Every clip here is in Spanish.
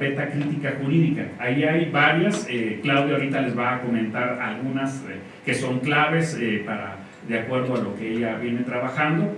carpeta crítica jurídica. Ahí hay varias, eh, Claudia ahorita les va a comentar algunas eh, que son claves eh, para, de acuerdo a lo que ella viene trabajando.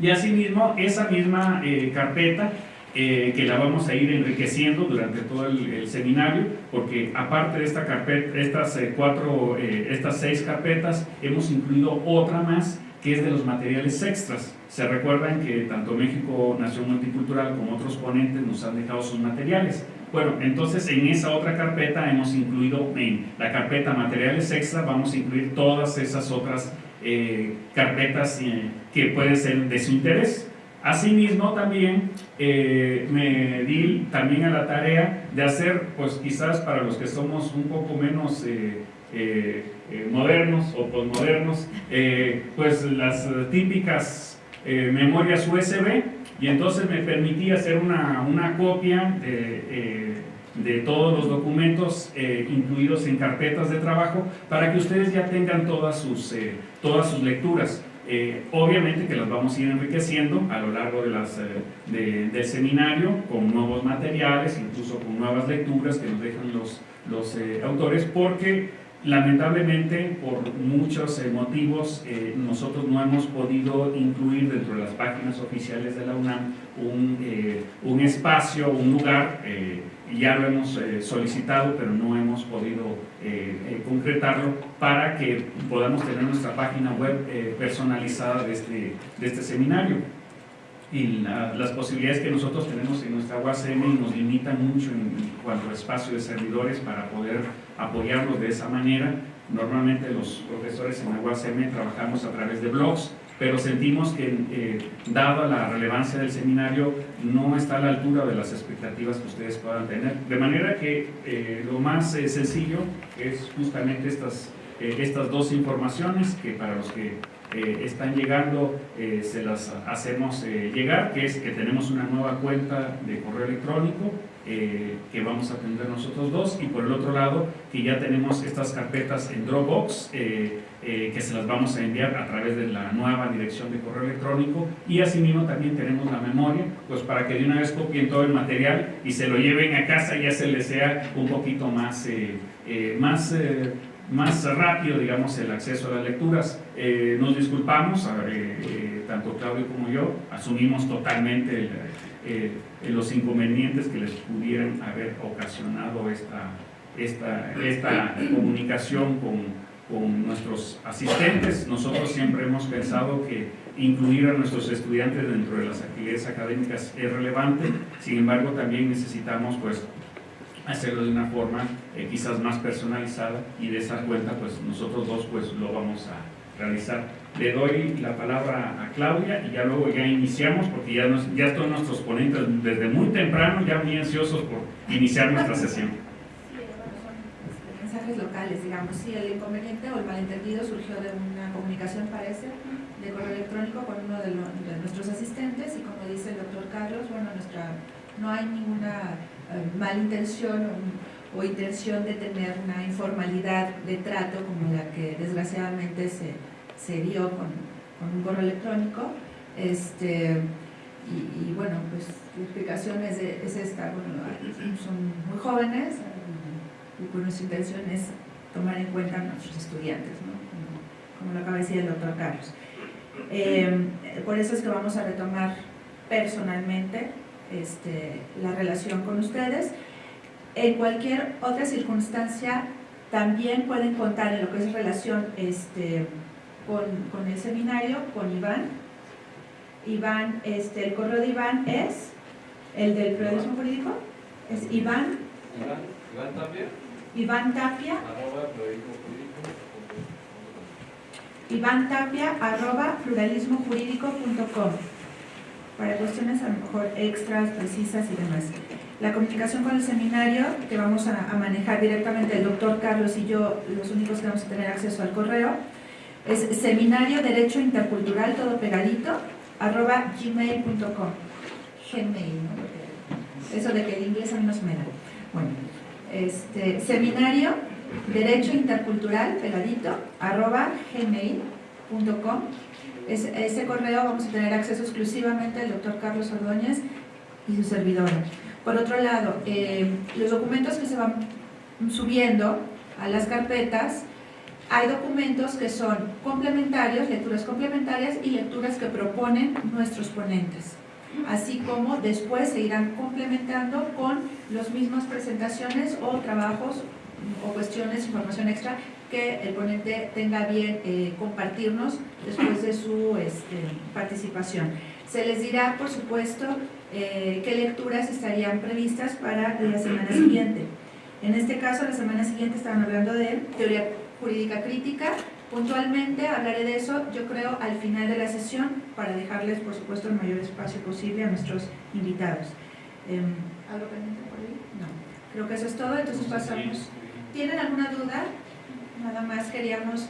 Y asimismo, esa misma carpeta que la vamos a ir enriqueciendo durante todo el, seminario, porque aparte de esta carpeta, estas, cuatro, estas seis carpetas, hemos incluido otra más que es de los materiales extras. Se recuerdan que tanto México Nación Multicultural como otros ponentes nos han dejado sus materiales. Bueno, entonces en esa otra carpeta hemos incluido, en la carpeta materiales extra, vamos a incluir todas esas otras eh, carpetas eh, que pueden ser de su interés. Asimismo también eh, me di también a la tarea de hacer, pues quizás para los que somos un poco menos eh, modernos o posmodernos, pues las típicas eh, memorias USB y entonces me permití hacer una, una copia de, de, todos los documentos incluidos en carpetas de trabajo para que ustedes ya tengan todas sus, todas sus lecturas. obviamente que las vamos a ir enriqueciendo a lo largo de las, del seminario con nuevos materiales, incluso con nuevas lecturas que nos dejan los, los autores, porque Lamentablemente, por muchos eh, motivos, eh, nosotros no hemos podido incluir dentro de las páginas oficiales de la UNAM un, eh, un espacio, un lugar, ya lo hemos solicitado, pero no hemos podido concretarlo para que podamos tener nuestra página web personalizada de este, de este seminario y las posibilidades que nosotros tenemos en nuestra UACM nos limitan mucho en cuanto a espacio de servidores para poder apoyarlos de esa manera. Normalmente los profesores en la UACM trabajamos a través de blogs, pero sentimos que, eh, dada la relevancia del seminario, no está a la altura de las expectativas que ustedes puedan tener. De manera que eh, lo más eh, sencillo es justamente estas, estas dos informaciones que para los que están llegando, eh, se las hacemos eh, llegar, que es que tenemos una nueva cuenta de correo electrónico eh, que vamos a tener nosotros dos y por el otro lado que ya tenemos estas carpetas en Dropbox que se las vamos a enviar a través de la nueva dirección de correo electrónico y asimismo también tenemos la memoria pues para que de una vez copien todo el material y se lo lleven a casa y ya se les sea un poquito más, más más rápido, digamos, el acceso a las lecturas. Eh, nos disculpamos, eh, eh, tanto Claudio como yo, asumimos totalmente los inconvenientes que les pudieran haber ocasionado esta, esta, esta comunicación con, con nuestros asistentes. Nosotros siempre hemos pensado que incluir a nuestros estudiantes dentro de las actividades académicas es relevante, sin embargo también necesitamos pues hacerlo de una forma eh, quizás más personalizada y de esa cuenta pues nosotros dos pues lo vamos a realizar. Le doy la palabra a Claudia y ya luego ya iniciamos porque ya, nos, ya todos nuestros ponentes desde muy temprano ya muy ansiosos por iniciar nuestra sesión. mensajes locales, digamos, sí, el inconveniente o el malentendido surgió de una comunicación, parece, de correo electrónico con uno de, de nuestros asistentes y como dice el doctor Carlos, bueno, nuestra, no hay ninguna malintención o, o, intención de tener una informalidad de trato como la que desgraciadamente se, se dio con, con, un correo electrónico. Este, y, bueno, pues la explicación es, esta, bueno, son muy jóvenes y pues nuestra intención es tomar en cuenta a nuestros estudiantes, ¿no? como, lo acaba de decir el doctor Carlos. Eh, por eso es que vamos a retomar personalmente este, la relación con ustedes. En cualquier otra circunstancia también pueden contar en lo que es relación este, con, el seminario, con Iván. Iván, este, el correo de Iván es el del periodismo jurídico, es Iván. Iván, Tapia. Iván Tapia. Iván Tapia arroba pluralismojurídico.com para cuestiones a lo mejor extras, precisas y demás. La comunicación con el seminario, que vamos a, manejar directamente el doctor Carlos y yo, los únicos que vamos a tener acceso al correo, es seminario derecho intercultural, todo pegadito, arroba gmail.com. Gmail, ¿no? Eso de que el inglés a mí no se me da. Bueno, este, seminario derecho intercultural, pegadito, arroba gmail.com ese, correo vamos a tener acceso exclusivamente al doctor Carlos Ordóñez y su servidora. Por otro lado, eh, los documentos que se van subiendo a las carpetas, hay documentos que son complementarios, lecturas complementarias y lecturas que proponen nuestros ponentes así como después se irán complementando con las mismas presentaciones o trabajos o cuestiones, información extra que el ponente tenga bien eh, compartirnos después de su este, participación. Se les dirá, por supuesto, eh, qué lecturas estarían previstas para la semana siguiente. En este caso, la semana siguiente estaban hablando de teoría jurídica crítica, Puntualmente hablaré de eso, yo creo, al final de la sesión, para dejarles, por supuesto, el mayor espacio posible a nuestros invitados. Em, ¿Algo pendiente por ahí? No. Creo que eso es todo, entonces pasamos. ¿Tienen alguna duda? Nada más queríamos,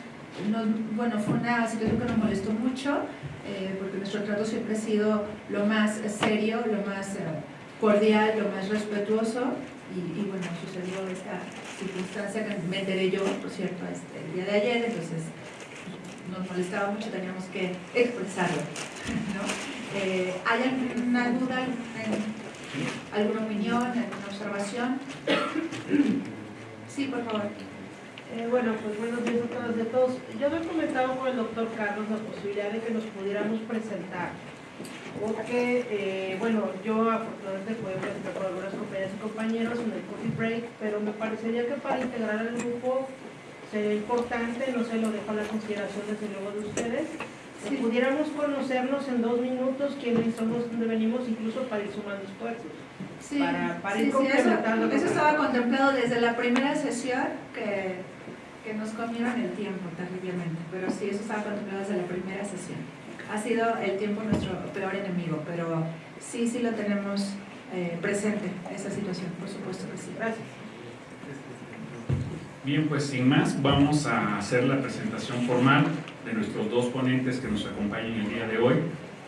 bueno, fue una situación que nos molestó mucho, eh, porque nuestro trato siempre ha sido lo más serio, lo más eh, cordial, lo más respetuoso, y, bueno, sucedió esta circunstancia que me enteré yo, por cierto, este, el día de ayer, entonces nos molestaba mucho, teníamos que expresarlo. Eh, ¿Hay alguna duda, alguna opinión, alguna observación? Sí, por favor. Eh, bueno, pues buenos días a todas y a todos. Yo he comentado con el doctor Carlos la posibilidad de que nos pudiéramos presentar porque, eh, bueno, yo afortunadamente puedo presentar con algunas compañeras y compañeros en el coffee break, pero me parecería que para integrar al grupo sería importante, no sé, lo dejo a la consideración desde luego de ustedes, si pudiéramos conocernos en dos minutos quiénes somos, dónde venimos, incluso para ir sumando esfuerzos. Sí, para, para ir complementando. Eso, eso estaba contemplado desde la primera sesión que, que nos comieron el tiempo terriblemente, pero sí, eso estaba contemplado desde la primera sesión ha sido el tiempo nuestro peor enemigo, pero sí, sí lo tenemos eh, presente, esa situación, por supuesto que sí. Gracias. Bien, pues sin más, vamos a hacer la presentación formal de nuestros dos ponentes que nos acompañan el día de hoy.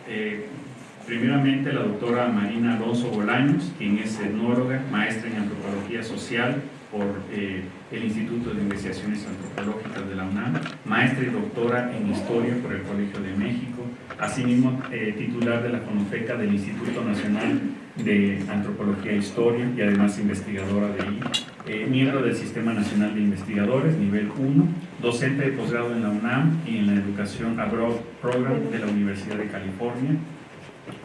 Eh, primeramente, la doctora Marina Alonso Bolaños, quien es etnóloga, maestra en antropología social, por eh, el Instituto de Investigaciones Antropológicas de la UNAM, maestra y doctora en Historia por el Colegio de México, asimismo eh, titular de la Fonoteca del Instituto Nacional de Antropología e Historia y además investigadora de ahí, eh, miembro del Sistema Nacional de Investigadores, nivel 1, docente de posgrado en la UNAM y en la Educación Abroad Program de la Universidad de California,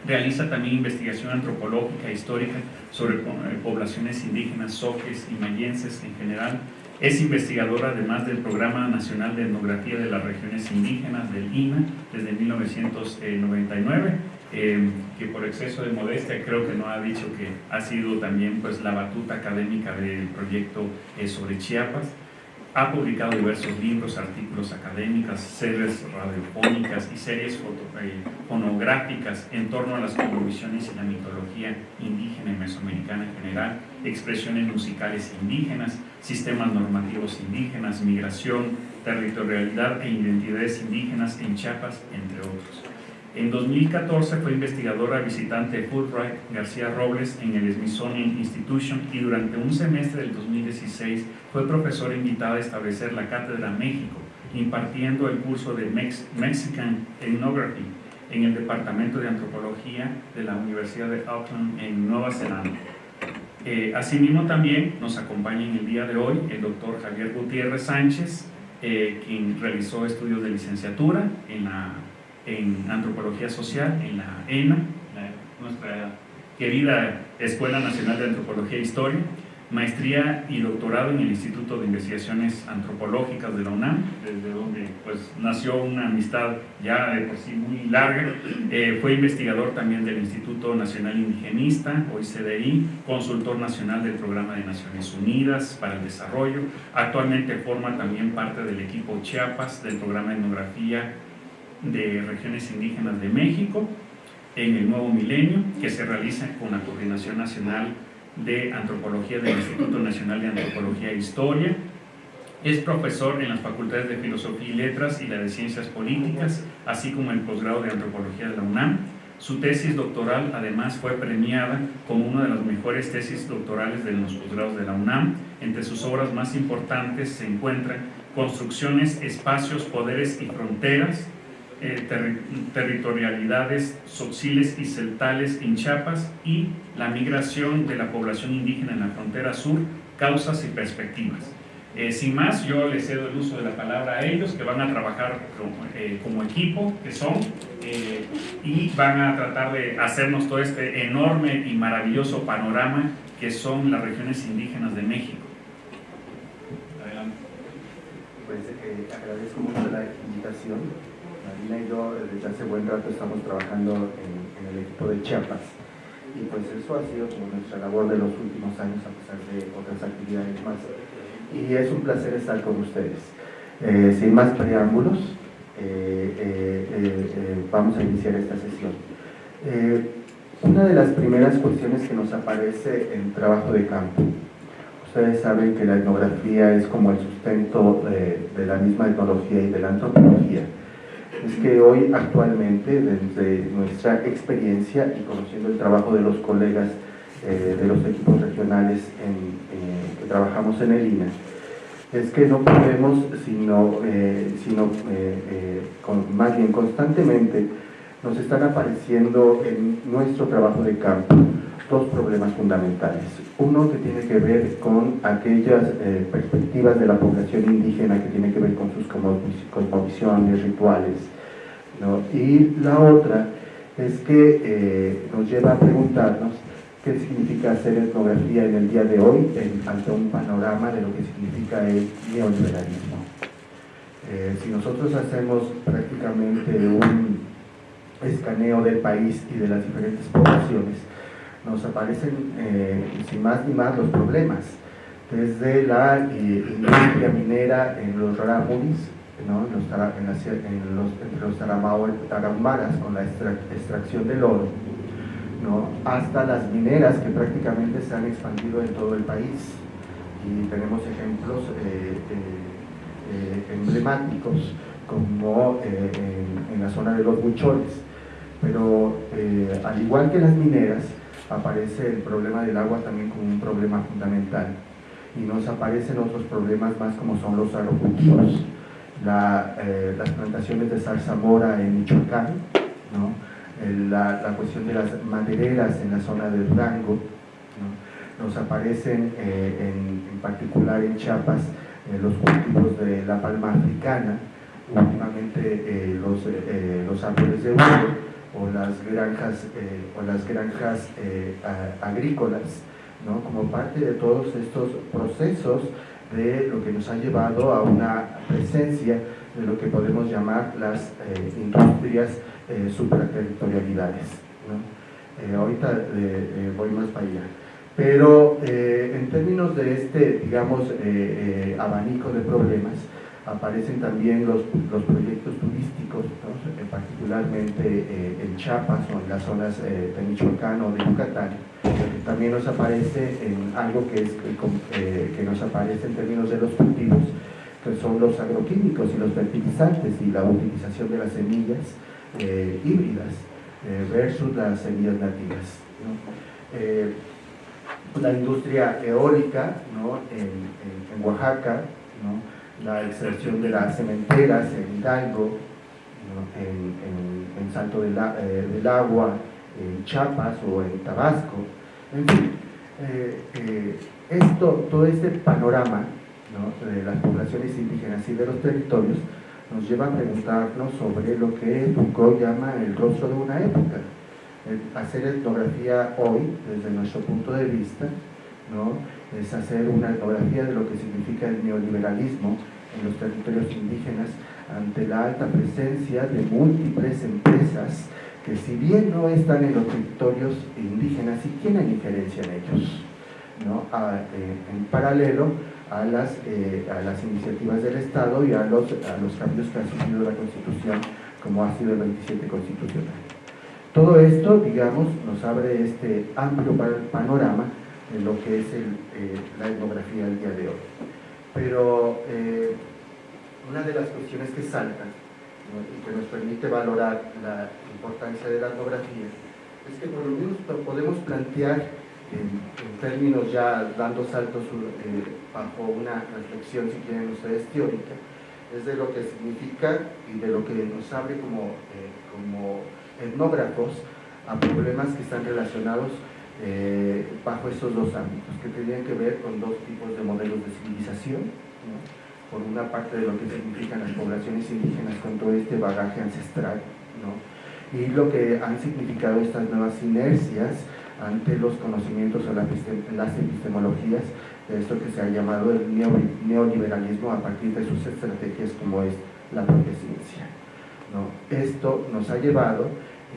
Realiza también investigación antropológica e histórica sobre eh, poblaciones indígenas, soques y mayenses en general. Es investigadora además del Programa Nacional de Etnografía de las Regiones Indígenas del INA desde 1999, eh, que por exceso de modestia creo que no ha dicho que ha sido también pues, la batuta académica del proyecto eh, sobre Chiapas. Ha publicado diversos libros, artículos académicos, series radiofónicas y series eh, fonográficas en torno a las cosmovisiones y la mitología indígena y mesoamericana en general, expresiones musicales indígenas, sistemas normativos indígenas, migración, territorialidad e identidades indígenas en Chiapas, entre otros. En 2014 fue investigadora visitante de Fulbright García Robles en el Smithsonian Institution y durante un semestre del 2016 fue profesora invitada a establecer la Cátedra México, impartiendo el curso de Mexican Ethnography en el Departamento de Antropología de la Universidad de Auckland en Nueva Zelanda. Eh, asimismo también nos acompaña en el día de hoy el doctor Javier Gutiérrez Sánchez, eh, quien realizó estudios de licenciatura en la en Antropología Social, en la ENA, nuestra querida Escuela Nacional de Antropología e Historia, maestría y doctorado en el Instituto de Investigaciones Antropológicas de la UNAM, desde donde pues, nació una amistad ya de por sí muy larga. Eh, fue investigador también del Instituto Nacional Indigenista, hoy CDI, consultor nacional del Programa de Naciones Unidas para el Desarrollo. Actualmente forma también parte del equipo Chiapas del Programa de Etnografía de regiones indígenas de México en el nuevo milenio, que se realiza con la Coordinación Nacional de Antropología del Instituto Nacional de Antropología e Historia. Es profesor en las facultades de Filosofía y Letras y la de Ciencias Políticas, así como el posgrado de Antropología de la UNAM. Su tesis doctoral además fue premiada como una de las mejores tesis doctorales de los posgrados de la UNAM. Entre sus obras más importantes se encuentran Construcciones, Espacios, Poderes y Fronteras, eh, territorialidades sociles y celtales en Chiapas y la migración de la población indígena en la frontera sur, causas y perspectivas. Eh, sin más, yo les cedo el uso de la palabra a ellos, que van a trabajar como, eh, equipo, que son, y van a tratar de hacernos todo este enorme y maravilloso panorama que son las regiones indígenas de México. Adelante. Pues agradezco mucho la invitación Yo desde hace buen rato estamos trabajando en, el equipo de Chiapas. Y pues eso ha sido como nuestra labor de los últimos años a pesar de otras actividades más. Y es un placer estar con ustedes. Eh, sin más preámbulos eh, eh, vamos a iniciar esta sesión. Una de las primeras cuestiones que nos aparece en trabajo de campo. Ustedes saben que la etnografía es como el sustento de la misma etnología y de la antropología es que hoy actualmente, desde nuestra experiencia y conociendo el trabajo de los colegas eh, de los equipos regionales en, que trabajamos en el INE, es que no podemos, sino, eh, sino eh, más bien constantemente, nos están apareciendo en nuestro trabajo de campo dos problemas fundamentales. Uno que tiene que ver con aquellas perspectivas de la población indígena que tiene que ver con sus cosmovisiones, rituales, y la otra es que eh, nos lleva a preguntarnos qué significa hacer etnografía en el día de hoy ante un panorama de lo que significa el neoliberalismo. Eh, si nosotros hacemos prácticamente un escaneo del país y de las diferentes poblaciones, nos aparecen eh, sin más ni más los problemas, desde la industria minera en los Rarámuris, ¿no? en, los, entre los tarahumaras con la extracción del oro, ¿no? hasta las mineras que prácticamente se han expandido en todo el país. Y tenemos ejemplos eh, eh, eh, emblemáticos como en, en, la zona de los buchones. Pero al igual que las mineras, aparece el problema del agua también como un problema fundamental. Y nos aparecen otros problemas más como son los agrocultivos eh, las plantaciones de zarzamora en Michoacán, la, cuestión de las madereras en la zona del Durango, nos aparecen eh, en, particular en Chiapas eh, los cultivos de la palma africana, últimamente los, los árboles de o las granjas, o las granjas agrícolas, como parte de todos estos procesos de lo que nos ha llevado a una presencia de lo que podemos llamar las eh, industrias eh, supraterritorialidades. Eh, ahorita voy más para allá. Pero en términos de este, digamos, abanico de problemas, aparecen también los, los proyectos turísticos, particularmente en Chiapas o en las zonas de Michoacán o de Yucatán, también nos aparece en algo que, es, eh, que nos aparece en términos de los cultivos, que son los agroquímicos y los fertilizantes y la utilización de las semillas eh, híbridas eh, versus las semillas nativas. la industria eólica en, Oaxaca, la extracción de las cementeras en Hidalgo, en, Salto del, del Agua, en Chiapas o en Tabasco, en fin, eh, eh, esto, todo este panorama de las poblaciones indígenas y de los territorios nos lleva a preguntarnos sobre lo que Foucault llama el rostro de una época. hacer etnografía hoy, desde nuestro punto de vista, ¿no? es hacer una etnografía de lo que significa el neoliberalismo en los territorios indígenas ante la alta presencia de múltiples empresas que si bien no están en los territorios indígenas, sí tienen injerencia en ellos, ¿no? Eh, en paralelo a las, eh, a las iniciativas del Estado y a los, a los cambios que ha sufrido la Constitución, como ha sido el 27 Constitucional. Todo esto, digamos, nos abre este amplio panorama de lo que es eh, la etnografía del día de hoy. Pero una de las cuestiones que saltan y que nos permite valorar la importancia de la etnografía, es que por lo menos podemos plantear en, términos ya dando saltos eh, bajo una reflexión, si quieren ustedes, teórica, es de lo que significa y de lo que nos abre como, eh, como etnógrafos a problemas que están relacionados eh, bajo estos dos ámbitos, que tenían que ver con dos tipos de modelos de civilización, por una parte de lo que significan las poblaciones indígenas con todo este bagaje ancestral, y lo que han significado estas nuevas inercias ante los conocimientos o las epistemologías de esto que se ha llamado el neoliberalismo a partir de sus estrategias como es la propia ciencia. ¿no? Esto nos ha llevado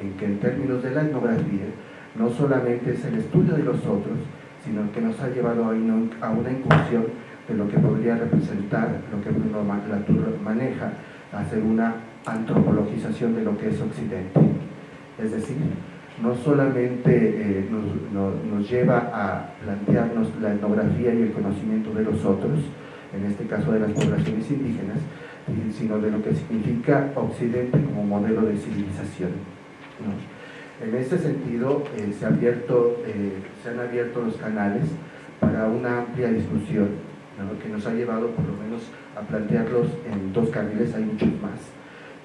en que en términos de la etnografía no solamente es el estudio de los otros, sino que nos ha llevado a una incursión de lo que podría representar, lo que Bruno Latour maneja, hacer una antropologización de lo que es Occidente. Es decir, no solamente eh, nos, lleva a plantearnos la etnografía y el conocimiento de los otros, en este caso de las poblaciones indígenas, sino de lo que significa Occidente como modelo de civilización. En este sentido, eh, se, abierto, eh, se han abierto los canales para una amplia discusión, que nos ha llevado por lo menos a plantearlos en dos carriles, hay muchos más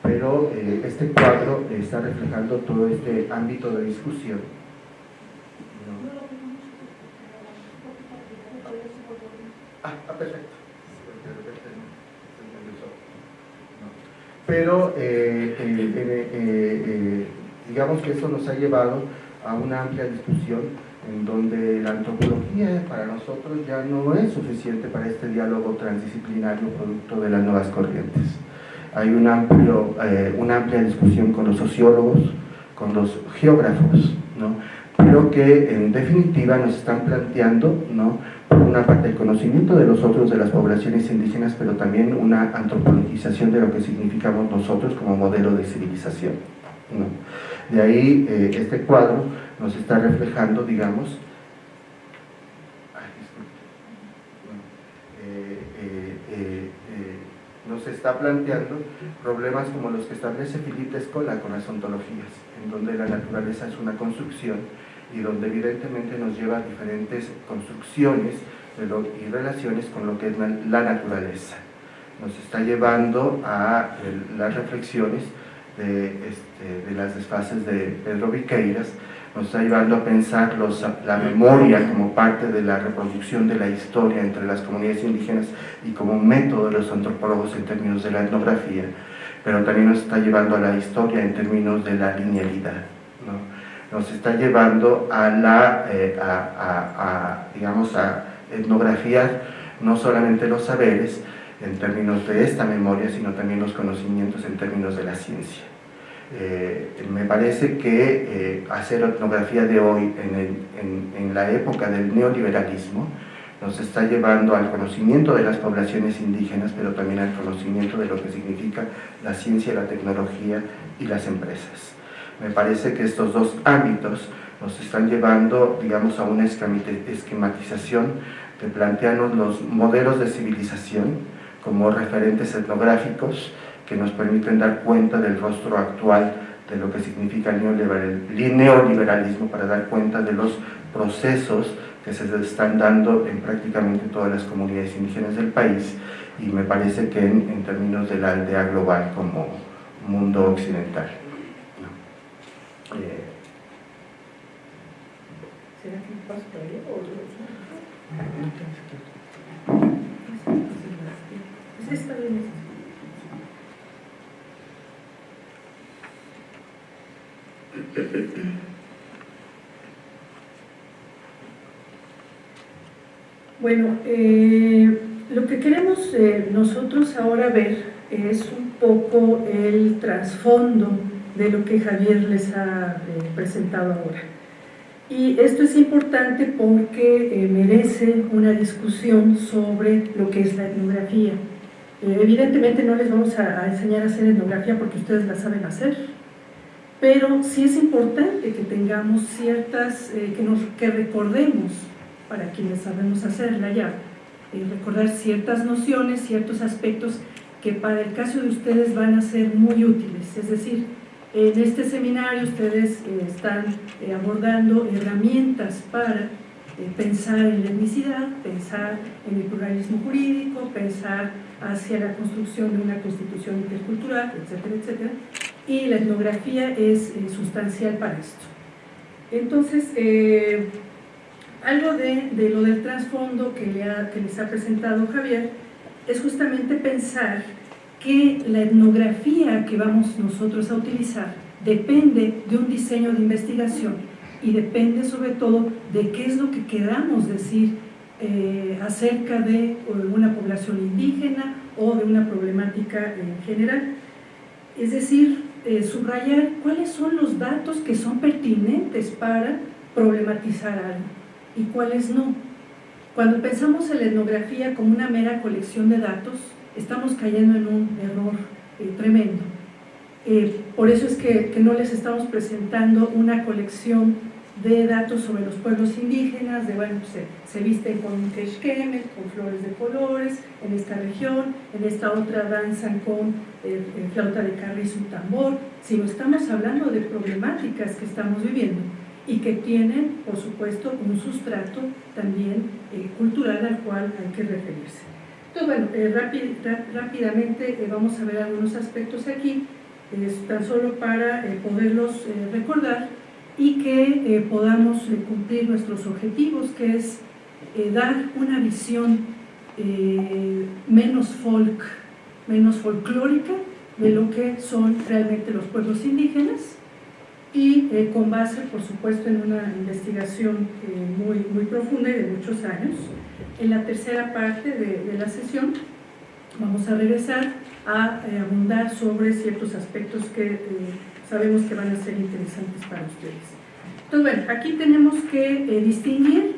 pero eh, este cuadro está reflejando todo este ámbito de discusión. Ah, ah, perfecto. Pero eh, eh, digamos que eso nos ha llevado a una amplia discusión en donde la antropología para nosotros ya no es suficiente para este diálogo transdisciplinario producto de las nuevas corrientes hay un amplio, eh, una amplia discusión con los sociólogos, con los geógrafos, ¿no? pero que en definitiva nos están planteando, ¿no? por una parte el conocimiento de los otros de las poblaciones indígenas, pero también una antropologización de lo que significamos nosotros como modelo de civilización. ¿no? De ahí eh, este cuadro nos está reflejando, digamos, nos está planteando problemas como los que establece Philippe Escola con las ontologías, en donde la naturaleza es una construcción y donde evidentemente nos lleva a diferentes construcciones y relaciones con lo que es la, naturaleza. Nos está llevando a las reflexiones de, este, de las desfases de Pedro Viqueiras, nos está llevando a pensar la memoria como parte de la reproducción de la historia entre las comunidades indígenas y como un método de los antropólogos en términos de la etnografía, pero también nos está llevando a la historia en términos de la linealidad. Nos está llevando a la, eh, a, digamos, a etnografiar no solamente los saberes en términos de esta memoria, sino también los conocimientos en términos de la ciencia. Eh, me parece que eh, hacer etnografía de hoy en, la época del neoliberalismo nos está llevando al conocimiento de las poblaciones indígenas, pero también al conocimiento de lo que significa la ciencia, la tecnología y las empresas. Me parece que estos dos ámbitos nos están llevando, digamos, a una esquematización de plantearnos los modelos de civilización como referentes etnográficos que nos permiten dar cuenta del rostro actual de lo que significa el neoliberalismo para dar cuenta de los procesos que se están dando en prácticamente todas las comunidades indígenas del país y me parece que en, términos de la aldea global como mundo occidental. Eh, ¿Será Bueno, eh, lo que queremos eh, nosotros ahora ver es un poco el trasfondo de lo que Javier les ha eh, presentado ahora. Y esto es importante porque merece una discusión sobre lo que es la etnografía. evidentemente no les vamos a, a enseñar a hacer etnografía porque ustedes la saben hacer, pero sí es importante que tengamos ciertas, eh, que, nos, que recordemos, para quienes sabemos hacerla ya, eh, recordar ciertas nociones, ciertos aspectos que para el caso de ustedes van a ser muy útiles, es decir, en este seminario ustedes eh, están abordando herramientas para pensar en la etnicidad, pensar en el pluralismo jurídico, pensar hacia la construcción de una constitución intercultural, etcétera, etcétera, y la etnografía es sustancial para esto. Entonces, algo de, lo del trasfondo que, que les ha presentado Javier es justamente pensar que la etnografía que vamos nosotros a utilizar depende de un diseño de investigación y depende sobre todo de qué es lo que queramos decir eh, acerca de una población indígena o de una problemática en general. Es decir, eh, subrayar cuáles son los datos que son pertinentes para problematizar algo y cuáles no. Cuando pensamos en la etnografía como una mera colección de datos, estamos cayendo en un error eh, tremendo. Eh, por eso es que, no les estamos presentando una colección de datos sobre los pueblos indígenas, de bueno, se, se visten con quechquemes, con flores de colores, en esta región, en esta otra danzan con eh, flauta de carrizo y tambor, sino estamos hablando de problemáticas que estamos viviendo y que tienen, por supuesto, un sustrato también eh, cultural al cual hay que referirse. Entonces, bueno, eh, rápidamente eh, vamos a ver algunos aspectos aquí, tan solo para poderlos recordar y que podamos cumplir nuestros objetivos, que es dar una visión menos folk, menos folclórica de lo que son realmente los pueblos indígenas, y eh, con base, por supuesto, en una investigación eh, muy, muy profunda y de muchos años. En la tercera parte de, la sesión vamos a regresar a eh, abundar sobre ciertos aspectos que sabemos que van a ser interesantes para ustedes. Entonces, bueno, aquí tenemos que distinguir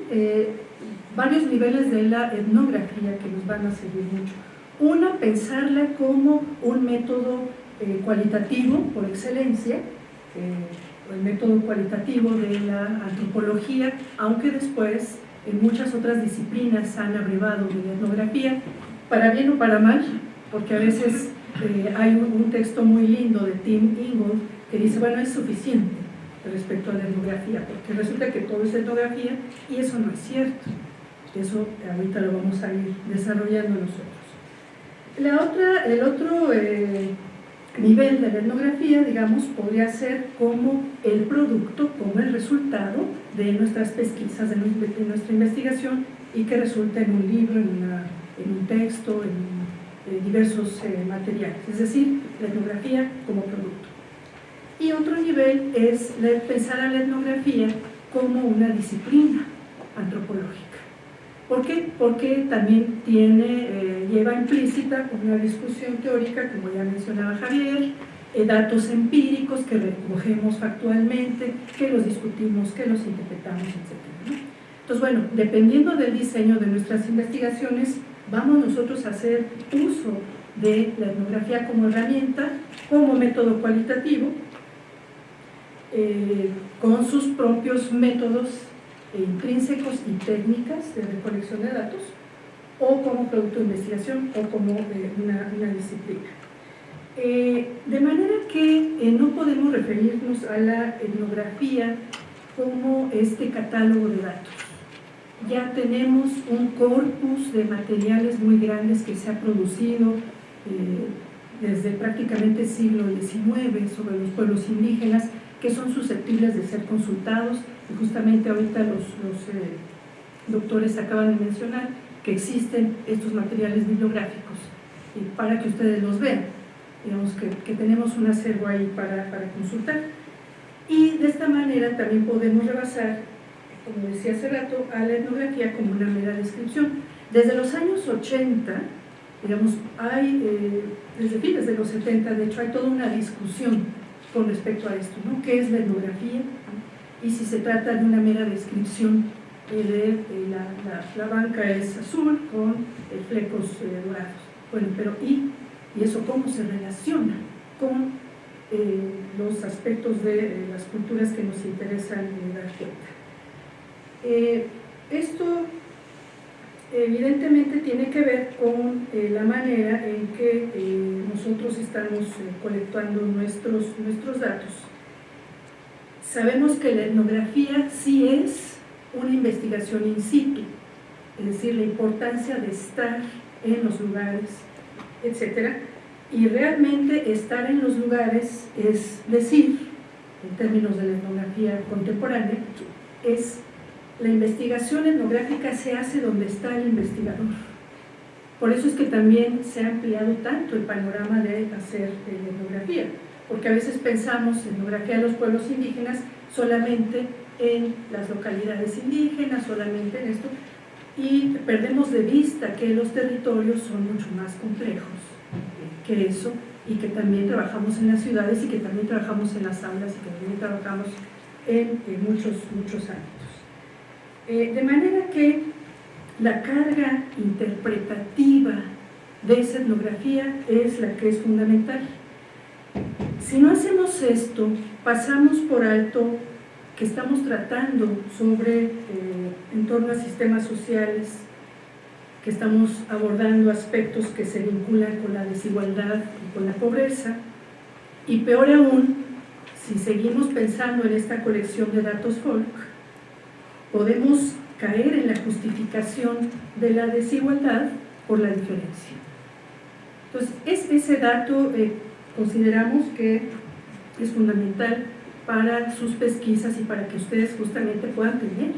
varios niveles de la etnografía que nos van a servir mucho. Una, pensarla como un método cualitativo por excelencia, el método cualitativo de la antropología, aunque después en muchas otras disciplinas han abrevado de la etnografía, para bien o para mal, porque a veces eh, hay un, texto muy lindo de Tim Ingold que dice, bueno, es suficiente respecto a la etnografía, porque resulta que todo es etnografía y eso no es cierto. Eso ahorita lo vamos a ir desarrollando nosotros. La otra, el otro eh, nivel de la etnografía, digamos, podría ser como el producto, como el resultado de nuestras pesquisas, de nuestra investigación y que resulta en un libro, en, un texto, en, diversos eh, materiales, es decir, la etnografía como producto. Y otro nivel es pensar a la etnografía como una disciplina antropológica. ¿Por qué? Porque también tiene, eh, lleva implícita una discusión teórica, como ya mencionaba Javier, eh, datos empíricos que recogemos factualmente, que los discutimos, que los interpretamos, etc. Entonces, bueno, dependiendo del diseño de nuestras investigaciones, vamos nosotros a hacer uso de la etnografía como herramienta, como método cualitativo, eh, con sus propios métodos intrínsecos y técnicas de recolección de datos o como producto de investigación o como eh, una, disciplina. Eh, de manera que no podemos referirnos a la etnografía como este catálogo de datos. Ya tenemos un corpus de materiales muy grandes que se ha producido desde prácticamente siglo XIX sobre los pueblos indígenas que son susceptibles de ser consultados y justamente ahorita los, eh, doctores acaban de mencionar que existen estos materiales bibliográficos y para que ustedes los vean. Digamos que, tenemos un acervo ahí para, consultar. Y de esta manera también podemos rebasar, como decía hace rato, a la etnografía como una mera descripción. Desde los años 80, digamos, hay, eh, desde fines de los 70, de hecho, hay toda una discusión con respecto a esto, ¿no? ¿Qué es la etnografía? y si se trata de una mera descripción de la, banca es azul con eh, flecos eh, dorados. Bueno, pero ¿y, ¿y eso cómo se relaciona con eh, los aspectos de las culturas que nos interesan dar cuenta? Esto evidentemente tiene que ver con la manera en que nosotros estamos colectando nuestros, nuestros datos Sabemos que la etnografía sí es una investigación in situ, es decir, la importancia de estar en los lugares, etc. Y realmente estar en los lugares es decir, en términos de la etnografía contemporánea, es la investigación etnográfica se hace donde está el investigador. Por eso es que también se ha ampliado tanto el panorama de hacer etnografía, porque a veces pensamos en etnografía de los pueblos indígenas solamente en las localidades indígenas, solamente en esto, y perdemos de vista que los territorios son mucho más complejos que eso y que también trabajamos en las ciudades y que también trabajamos en las aulas y que también trabajamos en, muchos, muchos ámbitos. Eh, de manera que la carga interpretativa de esa etnografía es la que es fundamental. Si no hacemos esto, pasamos por alto que estamos tratando sobre, eh, en torno a sistemas sociales, que estamos abordando aspectos que se vinculan con la desigualdad y con la pobreza, y peor aún, si seguimos pensando en esta colección de datos folk, podemos caer en la justificación de la desigualdad por la diferencia. Entonces, es, ese dato consideramos que es fundamental para sus pesquisas y para que ustedes justamente puedan tener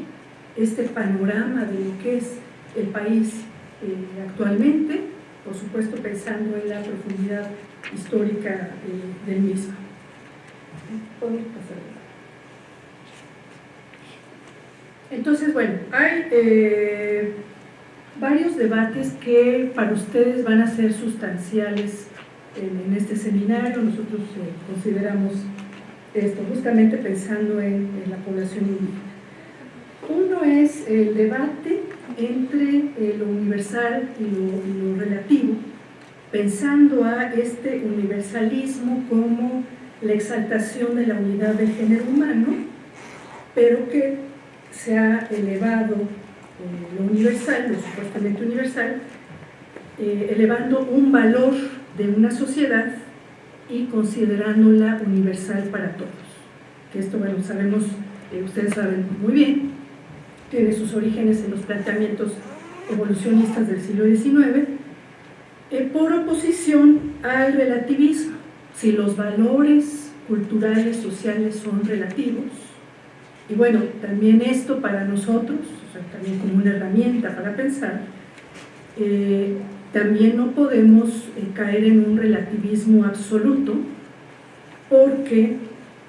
este panorama de lo que es el país eh, actualmente, por supuesto pensando en la profundidad histórica eh, del mismo. Entonces, bueno, hay eh, varios debates que para ustedes van a ser sustanciales en, este seminario. Nosotros consideramos esto, justamente pensando en, la población indígena. Uno es el debate entre eh, lo universal y lo, relativo, pensando a este universalismo como la exaltación de la unidad del género humano, pero que se ha elevado eh, lo universal, lo supuestamente universal, eh, elevando un valor de una sociedad y considerándola universal para todos. Que esto, bueno, sabemos, eh, ustedes saben muy bien, tiene sus orígenes en los planteamientos evolucionistas del siglo XIX, por oposición al relativismo. Si los valores culturales, sociales son relativos, y bueno, también esto para nosotros, también como una herramienta para pensar, eh, también no podemos eh, caer en un relativismo absoluto porque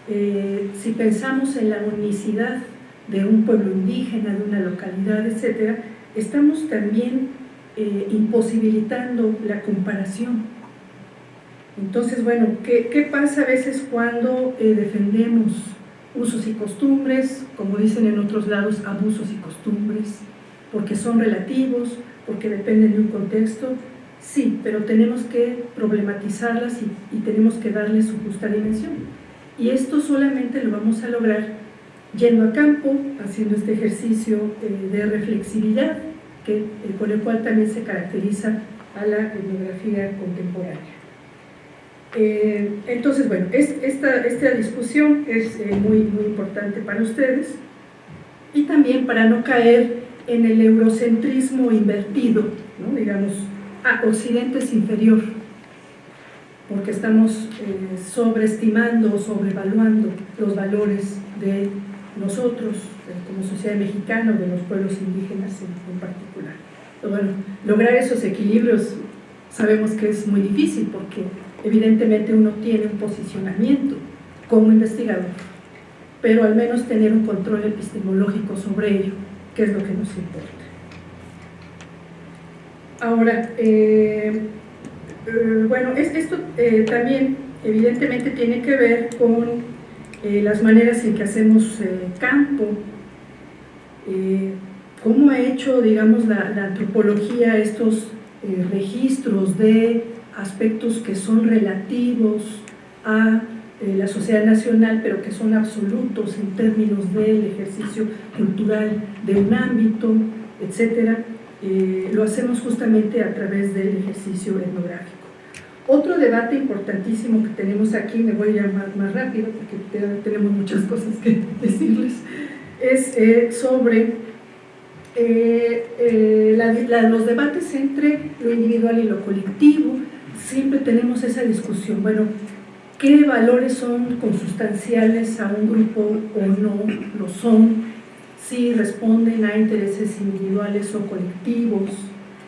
eh, si pensamos en la unicidad de un pueblo indígena, de una localidad, etc., estamos también imposibilitando la comparación. Entonces, bueno, ¿qué, ¿qué, pasa a veces cuando defendemos usos y costumbres, como dicen en otros lados, abusos y costumbres, porque son relativos, porque dependen de un contexto, sí, pero tenemos que problematizarlas y, tenemos que darles su justa dimensión. Y esto solamente lo vamos a lograr yendo a campo, haciendo este ejercicio eh, de reflexividad, que, eh, con el cual también se caracteriza a la etnografía contemporánea. Eh, entonces, bueno, esta, esta, discusión es muy, muy importante para ustedes y también para no caer en el eurocentrismo invertido, digamos, a Occidente es inferior, porque estamos eh, sobreestimando o sobrevaluando los valores de nosotros, como sociedad mexicana o de los pueblos indígenas en, particular. bueno, lograr esos equilibrios sabemos que es muy difícil porque evidentemente uno tiene un posicionamiento como investigador, pero al menos tener un control epistemológico sobre ello qué es lo que nos importa. Ahora, eh, eh, bueno, esto eh, también evidentemente tiene que ver con las maneras en que hacemos campo, cómo ha hecho, digamos, la antropología estos registros de aspectos que son relativos a eh, la sociedad nacional, pero que son absolutos en términos del ejercicio cultural de un ámbito, etcétera, eh, lo hacemos justamente a través del ejercicio etnográfico. Otro debate importantísimo que tenemos aquí, me voy a llamar más rápido porque tenemos muchas cosas que decirles, es eh, sobre los debates entre lo individual y lo colectivo. Siempre tenemos esa discusión, bueno, ¿qué valores son consustanciales a un grupo o no lo son? Si responden a intereses individuales o colectivos,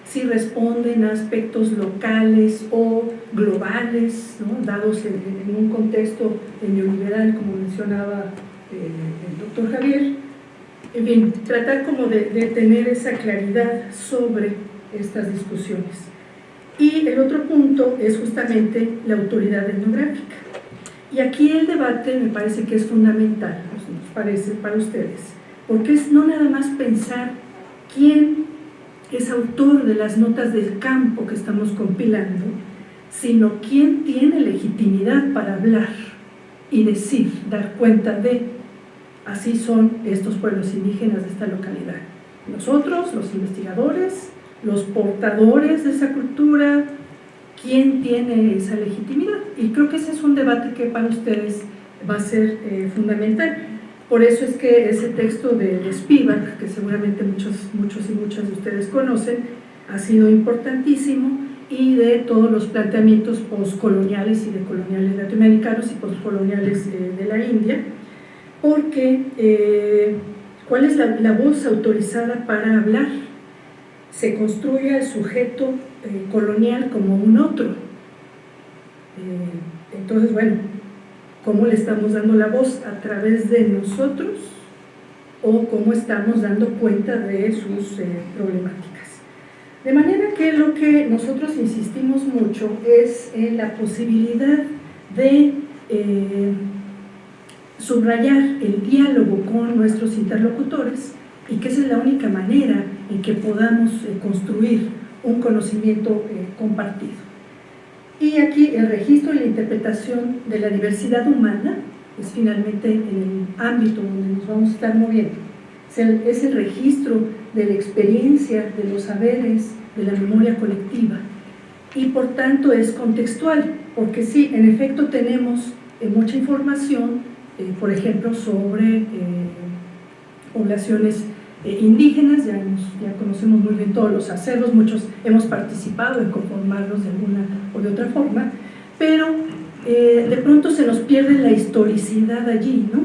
si responden a aspectos locales o globales, dados en, un contexto neoliberal, como mencionaba eh, el doctor Javier. En fin, tratar como de, tener esa claridad sobre estas discusiones. Y el otro punto es justamente la autoridad etnográfica. Y aquí el debate me parece que es fundamental, nos parece para ustedes, porque es no nada más pensar quién es autor de las notas del campo que estamos compilando, sino quién tiene legitimidad para hablar y decir, dar cuenta de, así son estos pueblos indígenas de esta localidad. Nosotros, los investigadores, los portadores de esa cultura, ¿quién tiene esa legitimidad? Y creo que ese es un debate que para ustedes va a ser eh, fundamental. Por eso es que ese texto de, Spivak, que seguramente muchos, muchos y muchas de ustedes conocen, ha sido importantísimo y de todos los planteamientos postcoloniales y de coloniales latinoamericanos y postcoloniales eh, de la India, porque eh, ¿cuál es la, voz autorizada para hablar? Se construye el sujeto eh, colonial como un otro. entonces, bueno, cómo le estamos dando la voz a través de nosotros o cómo estamos dando cuenta de sus eh, problemáticas. De manera que lo que nosotros insistimos mucho es en la posibilidad de eh, subrayar el diálogo con nuestros interlocutores y que esa es la única manera en que podamos eh, construir un conocimiento compartido. Y aquí el registro y la interpretación de la diversidad humana es finalmente en el ámbito donde nos vamos a estar moviendo. Es el, registro de la experiencia, de los saberes, de la memoria colectiva y por tanto es contextual, porque sí, en efecto tenemos eh, mucha información, eh, por ejemplo, sobre eh, poblaciones indígenas, ya, conocemos muy bien todos los acervos, muchos hemos participado en conformarlos de alguna o de otra forma, pero eh, de pronto se nos pierde la historicidad allí, ¿no?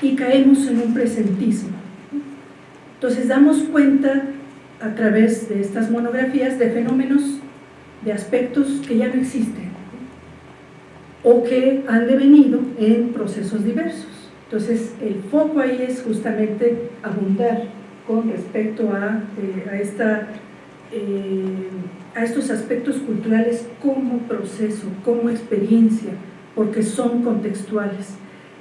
Y caemos en un presentismo. Entonces damos cuenta a través de estas monografías de fenómenos, de aspectos que ya no existen o que han devenido en procesos diversos. Entonces, el foco ahí es justamente abundar con respecto a, eh, esta, eh, a estos aspectos culturales como proceso, como experiencia, porque son contextuales.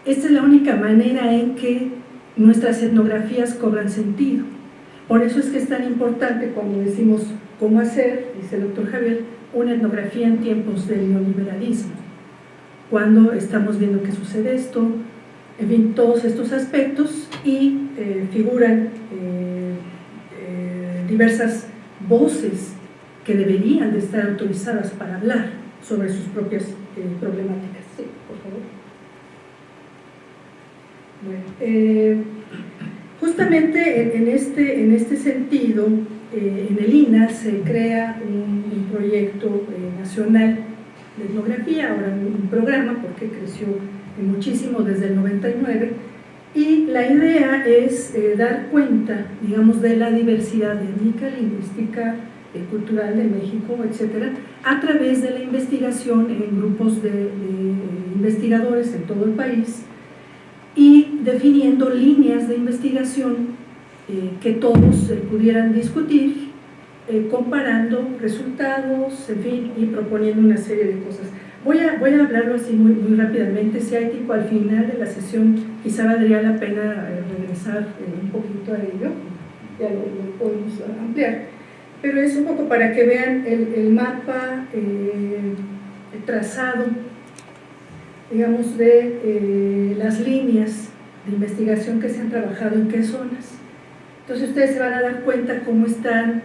Esta es la única manera en que nuestras etnografías cobran sentido. Por eso es que es tan importante cuando decimos cómo hacer, dice el doctor Javier, una etnografía en tiempos del neoliberalismo. Cuando estamos viendo que sucede esto, en fin, todos estos aspectos y eh, figuran eh, eh, diversas voces que deberían de estar autorizadas para hablar sobre sus propias problemáticas. Sí, por favor. justamente en, este, en este sentido, en el INA se crea un, proyecto nacional de etnografía, ahora un programa porque creció muchísimo desde el 99, y la idea es eh, dar cuenta, digamos, de la diversidad étnica, lingüística, eh, cultural de México, etcétera, a través de la investigación en grupos de, investigadores en todo el país y definiendo líneas de investigación eh, que todos pudieran discutir, comparando resultados, en fin, y proponiendo una serie de cosas. Voy a, voy a hablarlo así muy, muy rápidamente, si hay tiempo al final de la sesión, quizá valdría la pena eh, regresar eh, un poquito a ello, ya lo, podemos ampliar, pero es un poco para que vean el, mapa eh, trazado, digamos, de las líneas de investigación que se han trabajado en qué zonas. Entonces ustedes se van a dar cuenta cómo están,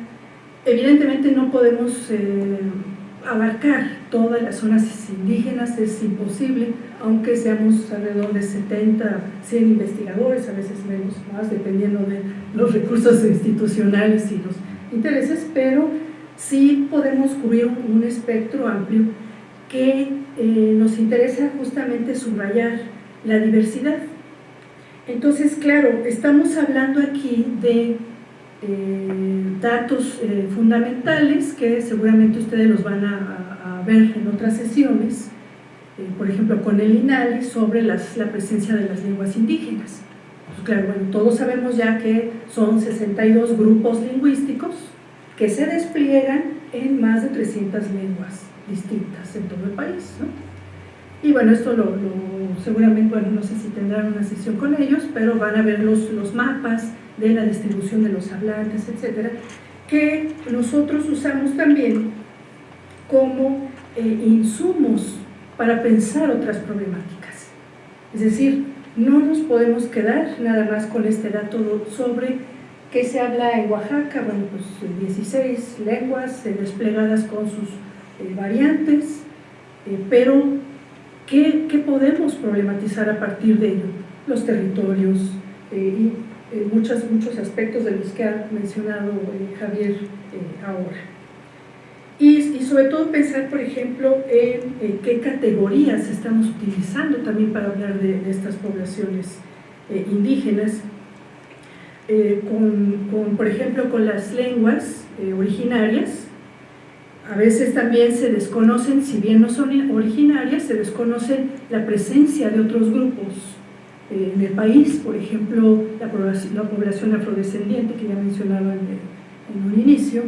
evidentemente no podemos abarcar todas las zonas indígenas es imposible, aunque seamos alrededor de 70, 100 investigadores, a veces menos, más, dependiendo de los recursos institucionales y los intereses, pero sí podemos cubrir un, espectro amplio que eh, nos interesa justamente subrayar la diversidad. Entonces, claro, estamos hablando aquí de eh, datos eh, fundamentales que seguramente ustedes los van a, a ver en otras sesiones, eh, por ejemplo con el INALI sobre las, la presencia de las lenguas indígenas. Pues claro, bueno, todos sabemos ya que son 62 grupos lingüísticos que se despliegan en más de 300 lenguas distintas en todo el país. ¿no? Y bueno, esto lo, lo, seguramente, bueno, no sé si tendrán una sesión con ellos, pero van a ver los, los mapas de la distribución de los hablantes, etcétera, que nosotros usamos también como eh, insumos para pensar otras problemáticas. Es decir, no nos podemos quedar nada más con este dato sobre qué se habla en Oaxaca, bueno, pues 16 lenguas eh, desplegadas con sus eh, variantes, eh, pero ¿qué, ¿qué, podemos problematizar a partir de ello? Los territorios eh, muchos, muchos aspectos de los que ha mencionado Javier ahora. Y, sobre todo pensar, por ejemplo, en qué categorías estamos utilizando también para hablar de, estas poblaciones indígenas, con, con, por ejemplo, con las lenguas originarias, a veces también se desconocen, si bien no son originarias, se desconoce la presencia de otros grupos eh, en el país, por ejemplo, la población, la población afrodescendiente que ya mencionaba en, en un inicio,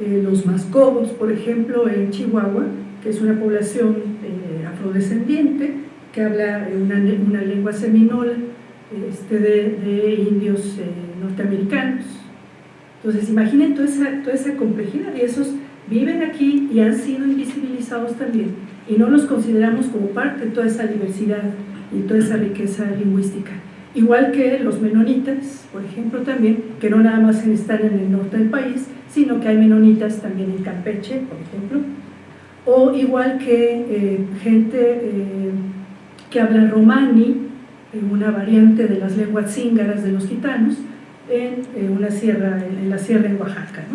eh, los mascobos, por ejemplo, en Chihuahua, que es una población eh, afrodescendiente que habla una, lengua seminola este, de, de, indios eh, norteamericanos. Entonces, imaginen toda esa, toda esa complejidad y esos viven aquí y han sido invisibilizados también y no los consideramos como parte de toda esa diversidad y toda esa riqueza lingüística. Igual que los menonitas, por ejemplo, también, que no nada más están en el norte del país, sino que hay menonitas también en Campeche, por ejemplo, o igual que eh, gente eh, que habla romani, una variante de las lenguas cíngaras de los gitanos, en, en una sierra, en la sierra en Oaxaca.